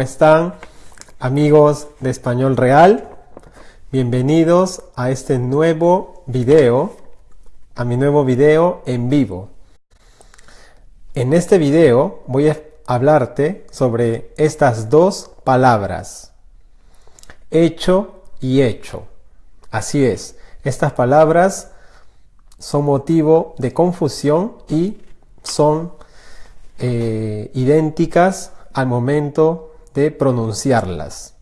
están amigos de Español Real? Bienvenidos a este nuevo video, a mi nuevo video en vivo. En este video voy a hablarte sobre estas dos palabras, hecho y hecho. Así es, estas palabras son motivo de confusión y son eh, idénticas al momento de pronunciarlas.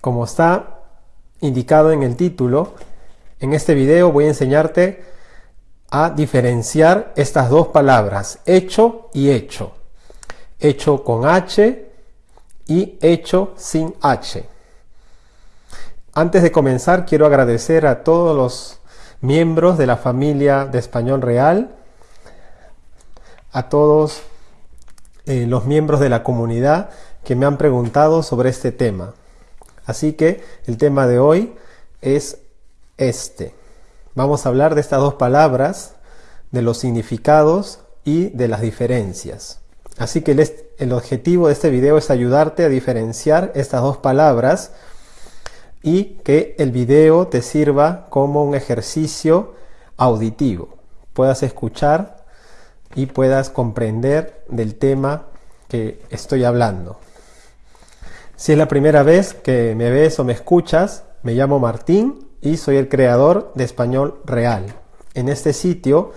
Como está indicado en el título, en este video voy a enseñarte a diferenciar estas dos palabras, hecho y hecho. Hecho con H y hecho sin H. Antes de comenzar, quiero agradecer a todos los miembros de la familia de Español Real, a todos eh, los miembros de la comunidad que me han preguntado sobre este tema. Así que el tema de hoy es este. Vamos a hablar de estas dos palabras, de los significados y de las diferencias. Así que el, el objetivo de este video es ayudarte a diferenciar estas dos palabras y que el video te sirva como un ejercicio auditivo. Puedas escuchar y puedas comprender del tema que estoy hablando. Si es la primera vez que me ves o me escuchas, me llamo Martín y soy el creador de Español Real. En este sitio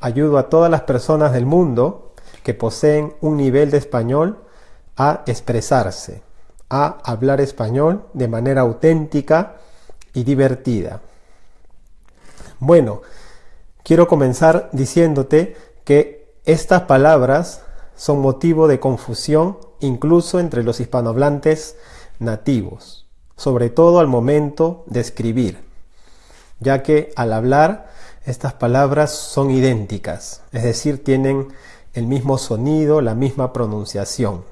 ayudo a todas las personas del mundo que poseen un nivel de español a expresarse, a hablar español de manera auténtica y divertida. Bueno, quiero comenzar diciéndote que estas palabras son motivo de confusión incluso entre los hispanohablantes nativos, sobre todo al momento de escribir, ya que al hablar estas palabras son idénticas, es decir, tienen el mismo sonido, la misma pronunciación.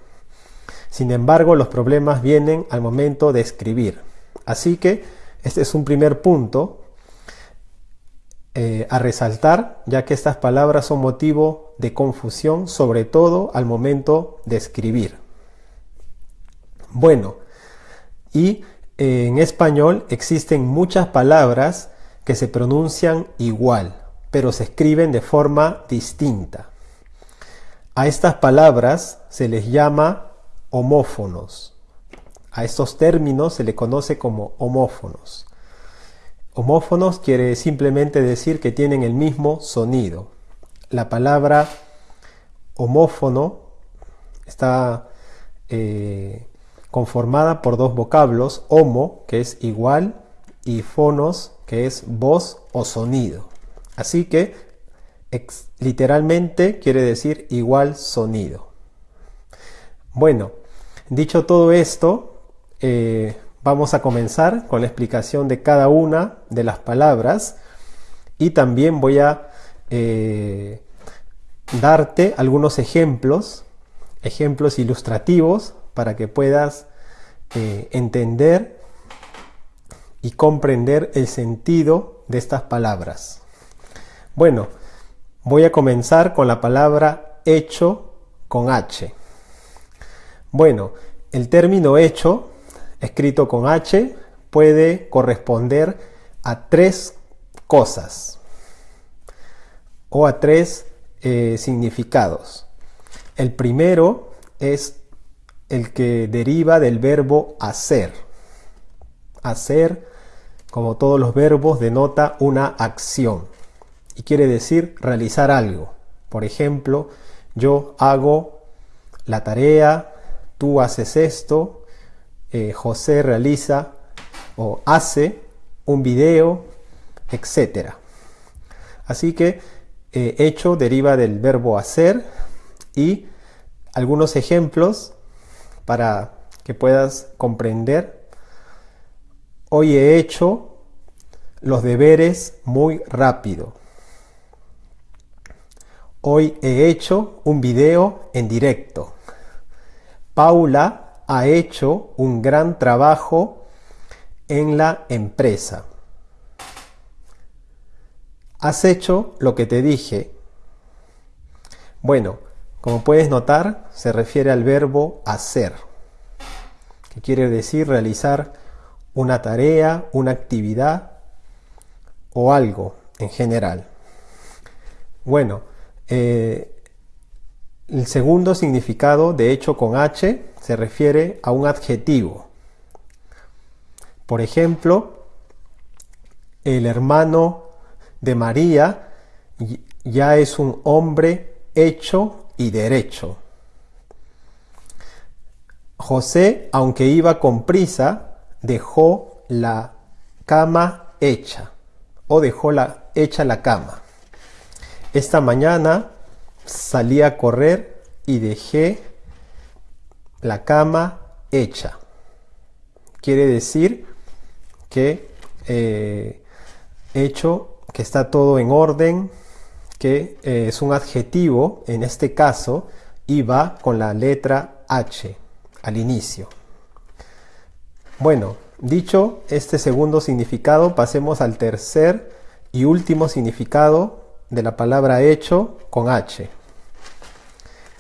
Sin embargo, los problemas vienen al momento de escribir. Así que este es un primer punto eh, a resaltar, ya que estas palabras son motivo de confusión, sobre todo al momento de escribir. Bueno, y eh, en español existen muchas palabras que se pronuncian igual, pero se escriben de forma distinta. A estas palabras se les llama homófonos. A estos términos se le conoce como homófonos. Homófonos quiere simplemente decir que tienen el mismo sonido. La palabra homófono está eh, conformada por dos vocablos, homo, que es igual, y fonos, que es voz o sonido. Así que literalmente quiere decir igual sonido. Bueno, dicho todo esto, eh, Vamos a comenzar con la explicación de cada una de las palabras y también voy a eh, darte algunos ejemplos, ejemplos ilustrativos para que puedas eh, entender y comprender el sentido de estas palabras. Bueno, voy a comenzar con la palabra hecho con H. Bueno, el término hecho escrito con H puede corresponder a tres cosas o a tres eh, significados. El primero es el que deriva del verbo hacer. Hacer, como todos los verbos, denota una acción y quiere decir realizar algo. Por ejemplo, yo hago la tarea, tú haces esto, eh, José realiza o hace un video, etc. Así que eh, hecho deriva del verbo hacer y algunos ejemplos para que puedas comprender. Hoy he hecho los deberes muy rápido. Hoy he hecho un video en directo. Paula ha hecho un gran trabajo en la empresa. Has hecho lo que te dije. Bueno, como puedes notar, se refiere al verbo hacer. que quiere decir realizar una tarea, una actividad o algo en general. Bueno, eh, el segundo significado de hecho con H se refiere a un adjetivo. Por ejemplo, el hermano de María ya es un hombre hecho y derecho. José, aunque iba con prisa, dejó la cama hecha o dejó la, hecha la cama. Esta mañana salí a correr y dejé la cama hecha. Quiere decir que eh, hecho, que está todo en orden, que eh, es un adjetivo, en este caso, y va con la letra H al inicio. Bueno, dicho este segundo significado, pasemos al tercer y último significado de la palabra hecho con H.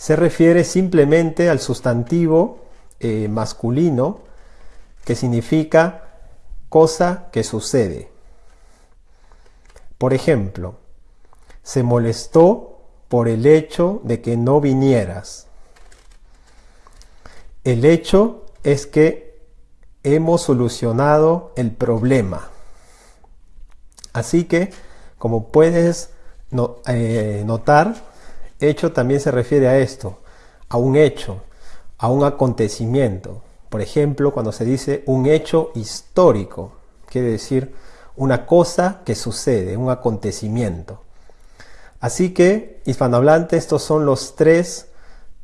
Se refiere simplemente al sustantivo eh, masculino que significa cosa que sucede. Por ejemplo, se molestó por el hecho de que no vinieras. El hecho es que hemos solucionado el problema. Así que, como puedes eh, notar, hecho también se refiere a esto, a un hecho, a un acontecimiento. Por ejemplo, cuando se dice un hecho histórico, quiere decir una cosa que sucede, un acontecimiento. Así que, hispanohablante, estos son los tres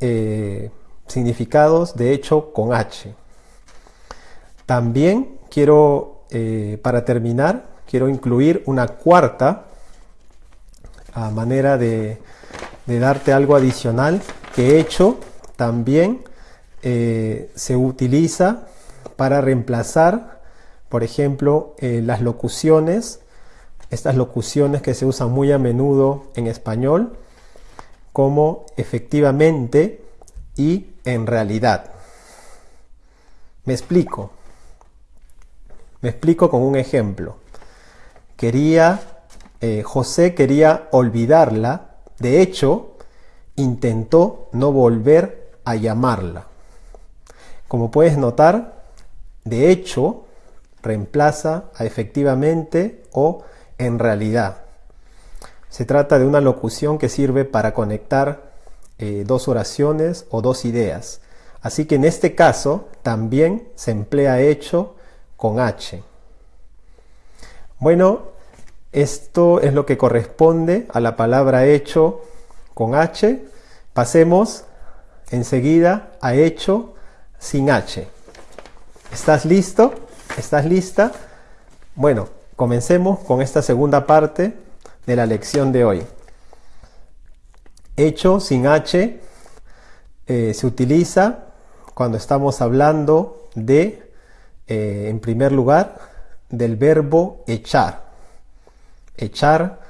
eh, significados de hecho con H. También quiero, eh, para terminar, quiero incluir una cuarta a manera de, darte algo adicional que hecho también eh, se utiliza para reemplazar, por ejemplo, las locuciones estas locuciones que se usan muy a menudo en español como efectivamente y en realidad. Me explico. Me explico con un ejemplo. Quería, eh, José quería olvidarla, de hecho, intentó no volver a llamarla. Como puedes notar, de hecho reemplaza a efectivamente o en realidad. Se trata de una locución que sirve para conectar eh, dos oraciones o dos ideas. Así que en este caso también se emplea hecho con H. Bueno, esto es lo que corresponde a la palabra hecho con H. Pasemos enseguida a hecho sin H. ¿Estás listo? ¿Estás lista? Bueno, Comencemos con esta segunda parte de la lección de hoy. Hecho sin H eh, se utiliza cuando estamos hablando de, eh, en primer lugar, del verbo echar. Echar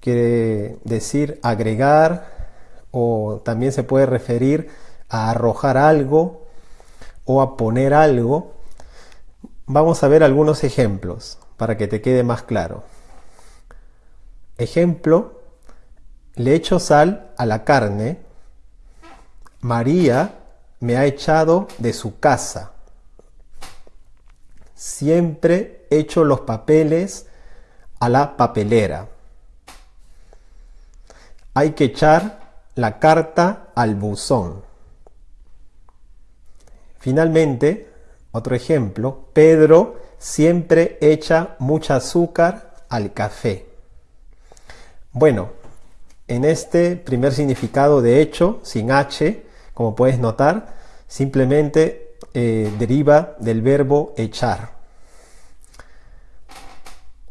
quiere decir agregar o también se puede referir a arrojar algo o a poner algo. Vamos a ver algunos ejemplos para que te quede más claro. Ejemplo, le echo sal a la carne, María me ha echado de su casa. Siempre echo los papeles a la papelera. Hay que echar la carta al buzón. Finalmente, otro ejemplo, Pedro siempre echa mucha azúcar al café. Bueno, en este primer significado de hecho, sin H, como puedes notar, simplemente eh, deriva del verbo echar.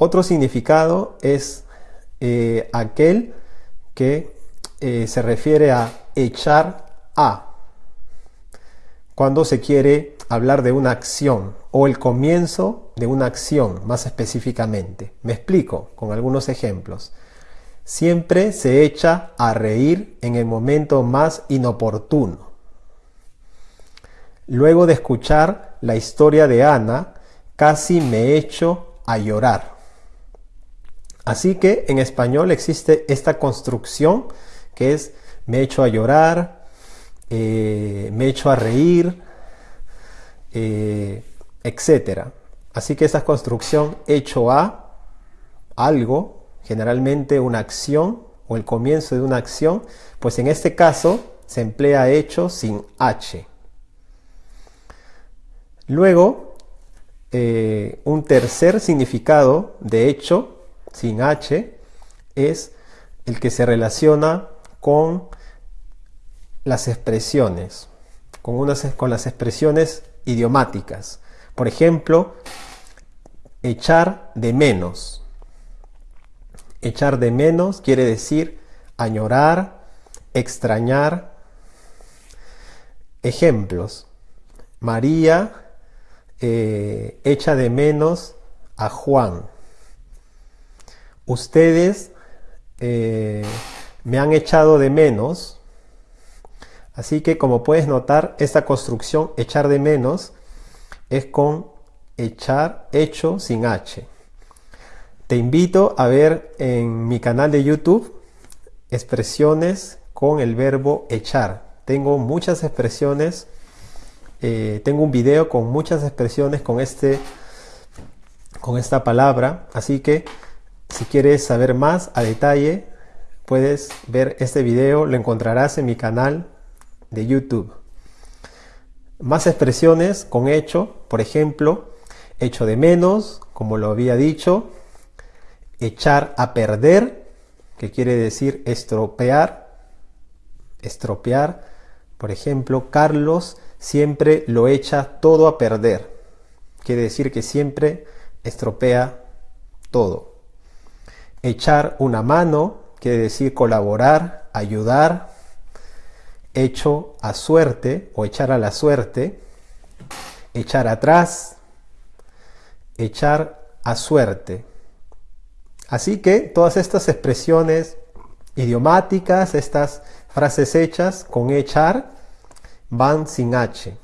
Otro significado es eh, aquel que eh, se refiere a echar a, cuando se quiere hablar de una acción o el comienzo de una acción más específicamente. Me explico con algunos ejemplos. Siempre se echa a reír en el momento más inoportuno. Luego de escuchar la historia de Ana, casi me echo a llorar. Así que en español existe esta construcción que es me echo a llorar, eh, me echo a reír, eh, etc. Así que esta construcción hecho a algo, generalmente una acción o el comienzo de una acción, pues en este caso se emplea hecho sin H. Luego, eh, un tercer significado de hecho sin H es el que se relaciona con las expresiones, con, unas, con las expresiones idiomáticas. Por ejemplo, echar de menos. Echar de menos quiere decir añorar, extrañar. Ejemplos. María eh, echa de menos a Juan. Ustedes eh, me han echado de menos. Así que como puedes notar, esta construcción echar de menos es con echar hecho sin H. Te invito a ver en mi canal de YouTube expresiones con el verbo echar. Tengo muchas expresiones, eh, tengo un video con muchas expresiones con, este, con esta palabra, así que si quieres saber más a detalle, puedes ver este video, lo encontrarás en mi canal de YouTube. Más expresiones con hecho, por ejemplo, hecho de menos, como lo había dicho, echar a perder, que quiere decir estropear, estropear, por ejemplo, Carlos siempre lo echa todo a perder, quiere decir que siempre estropea todo. Echar una mano, quiere decir colaborar, ayudar, hecho a suerte o echar a la suerte, echar atrás, echar a suerte. Así que todas estas expresiones idiomáticas, estas frases hechas con echar, van sin H.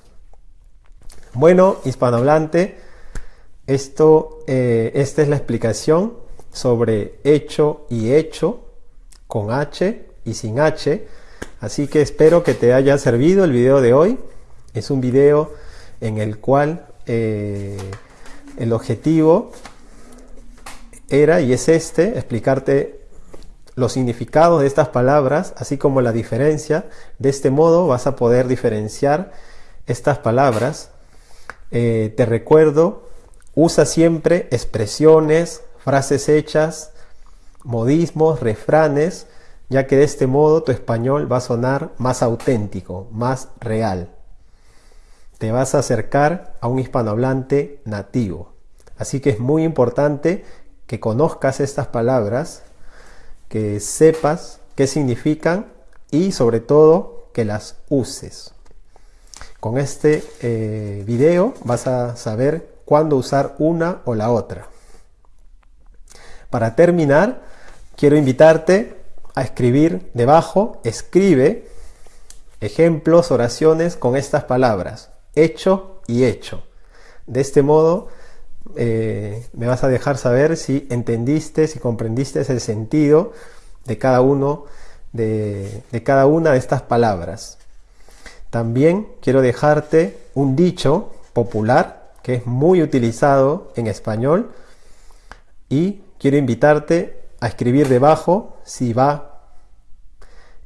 Bueno, hispanohablante, esto, eh, esta es la explicación sobre hecho y hecho con H y sin H. Así que espero que te haya servido el video de hoy. Es un video en el cual eh, el objetivo era y es este, explicarte los significados de estas palabras, así como la diferencia. De este modo vas a poder diferenciar estas palabras. Eh, te recuerdo, usa siempre expresiones, frases hechas, modismos, refranes, ya que de este modo tu español va a sonar más auténtico, más real te vas a acercar a un hispanohablante nativo. Así que es muy importante que conozcas estas palabras, que sepas qué significan y sobre todo que las uses. Con este eh, video vas a saber cuándo usar una o la otra. Para terminar, quiero invitarte a escribir debajo, escribe ejemplos, oraciones con estas palabras hecho y hecho. De este modo eh, me vas a dejar saber si entendiste, si comprendiste el sentido de cada uno de, de cada una de estas palabras. También quiero dejarte un dicho popular que es muy utilizado en español y quiero invitarte a escribir debajo si va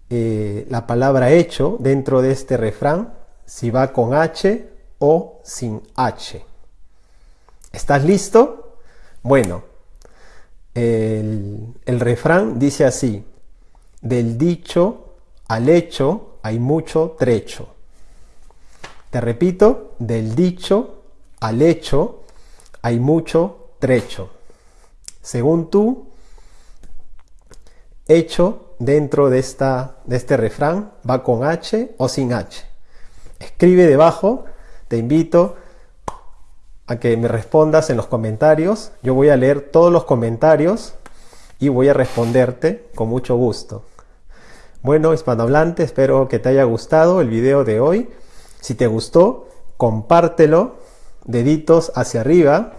eh, la palabra hecho dentro de este refrán si va con H o sin H. ¿Estás listo? Bueno, el, el refrán dice así, del dicho al hecho hay mucho trecho. Te repito, del dicho al hecho hay mucho trecho. Según tú, hecho dentro de, esta, de este refrán va con H o sin H. Escribe debajo, te invito a que me respondas en los comentarios. Yo voy a leer todos los comentarios y voy a responderte con mucho gusto. Bueno, hispanohablante, espero que te haya gustado el video de hoy. Si te gustó, compártelo deditos hacia arriba,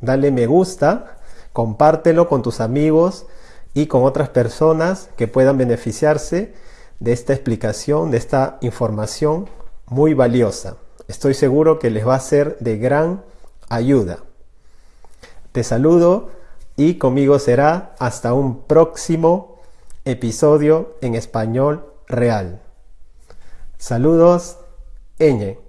dale me gusta, compártelo con tus amigos y con otras personas que puedan beneficiarse de esta explicación, de esta información muy valiosa. Estoy seguro que les va a ser de gran ayuda. Te saludo y conmigo será hasta un próximo episodio en español real. Saludos, Eñe.